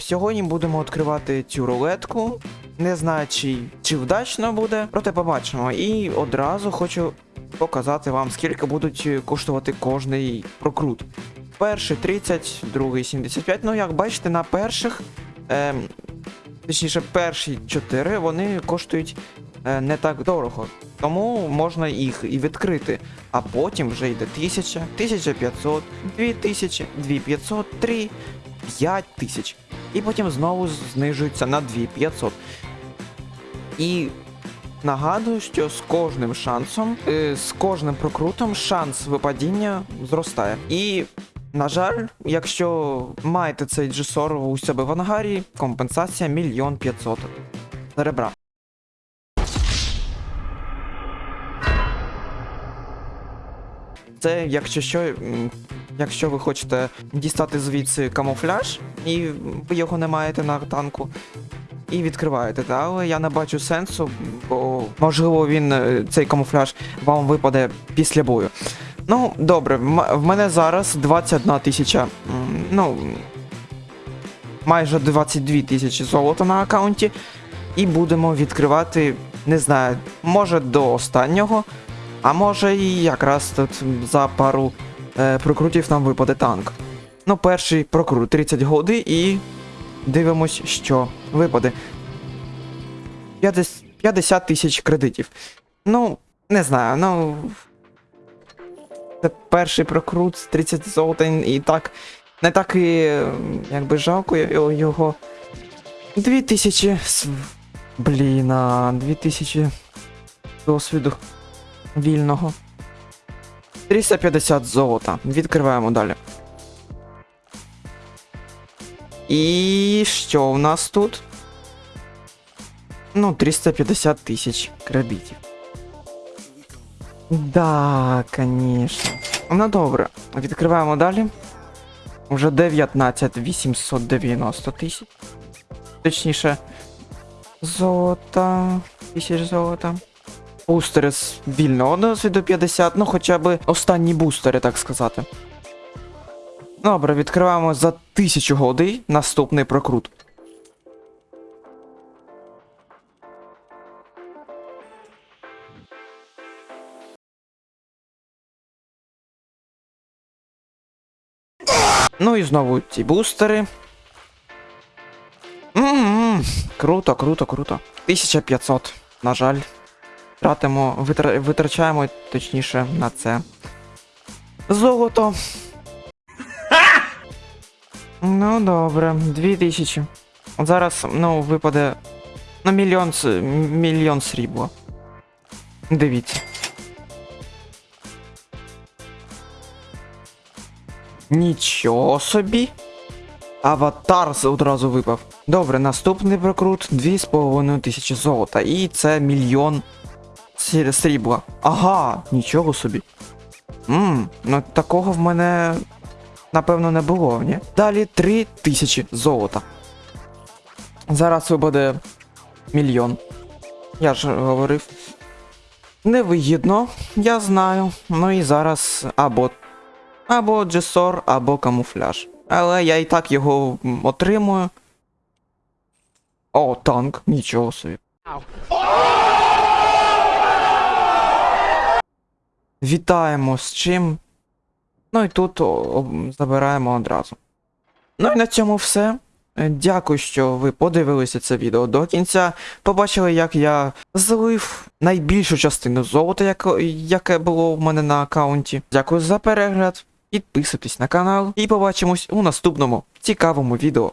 Сьогодні будемо відкривати цю рулетку. Не знаю, чи, чи вдачно буде, проте побачимо. І одразу хочу показати вам, скільки будуть е, коштувати кожний прокрут. Перший 30, другий 75. Ну, як бачите, на перших, ем, точніше, перші 4 вони коштують е, не так дорого. Тому можна їх і відкрити. А потім вже йде 1000, 1500, 2000, 2500, 3, 5000. І потім знову знижується на 2500. І нагадую, що з кожним шансом, е, з кожним прокрутом шанс випадіння зростає. І, на жаль, якщо маєте цей G40 у себе в ангарі, компенсація мільйон 500 серебра. Це, якщо що, якщо ви хочете дістати звідси камуфляж, і ви його не маєте на танку, і відкриваєте, але я не бачу сенсу, бо можливо він е, цей камуфляж вам випаде після бою. Ну, добре, в мене зараз 21 тисяча. Ну. Майже 22 тисячі золота на аккаунті. І будемо відкривати, не знаю, може до останнього, а може і якраз тут за пару прокрутів нам випаде танк. Ну, перший прокрут 30 годи і дивимось, що випаде. 50 50 тисяч кредитів. Ну, не знаю, ну. Це перший прокрут 30 золота і так. Не так і е, якби жалко його- його. 2000. с- Блін, а 2000 досвіду вільного. 350 золота. Відкриваємо далі. І що у нас тут? Ну, 350 тисяч кредитів. Да, конечно. Ну добре, відкриваємо далі. Вже 19 890 тисяч. Точніше, золота. Тисяч золота. Бустери з вільного досвіду 50, ну хоча б останні бустери, так сказати. Добре, відкриваємо за 1000 годин наступний прокрут. Ну і знову ці бустери. М-м-м, Круто, круто, круто. 1500, на жаль. Тратимо, витра- витрачаємо точніше на це. Золото. Ну, добре, 2000. От зараз, ну, випаде. Ну, мільйон, мільйон срібла. Дивіться. Нічого собі. Аватар одразу випав. Добре, наступний прокрут 2,5 тисячі золота. І це мільйон срібла. Ага, нічого собі. Ммм, ну такого в мене напевно не було, ні? Далі 3 тисячі золота. Зараз випаде мільйон. Я ж говорив. Невигідно, я знаю. Ну і зараз або або джесор, або камуфляж. Але я і так його отримую. О, танк, нічого собі. Вітаємо з чим. Ну і тут забираємо одразу. Ну і на цьому все. Е, Дякую, що ви подивилися це відео до кінця. Побачили, як я злив найбільшу частину золота, яке було в мене на аккаунті. Дякую за перегляд. Підписуйтесь на канал і побачимось у наступному цікавому відео.